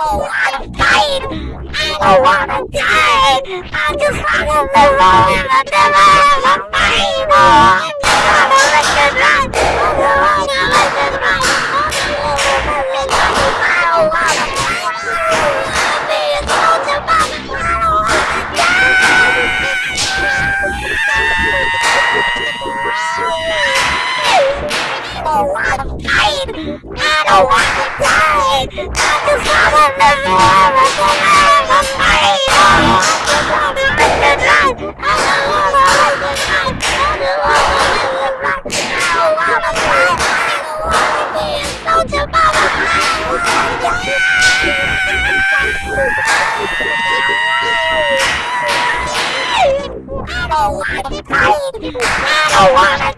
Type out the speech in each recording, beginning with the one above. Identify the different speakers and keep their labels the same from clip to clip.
Speaker 1: Oh, I'm die. I don't wanna die! I just wanna live forever, never have a I'm just gonna lick and die. I'm just gonna lick and die. I'm just gonna! I wanna I'm! don't want to die. I'm the father of the man. I'm the man of the Mario. I'm the father of the man. I don't wanna die. I don't wanna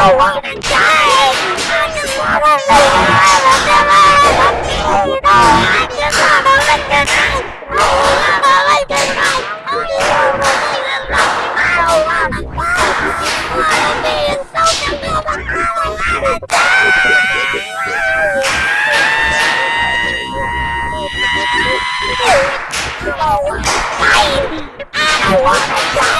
Speaker 1: don't want to die! I just want to live! I'm a villain! I'm! I just want to live tonight! I want to live tonight! Only you believe in! I don't want to die! This part of me is! I don't want to die! I don't want to die!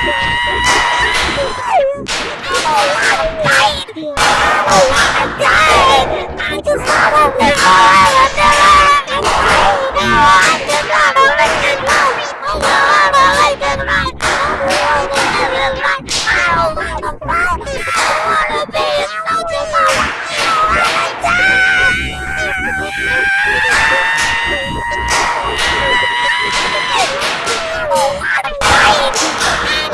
Speaker 1: Oh, I died! Oh, I died!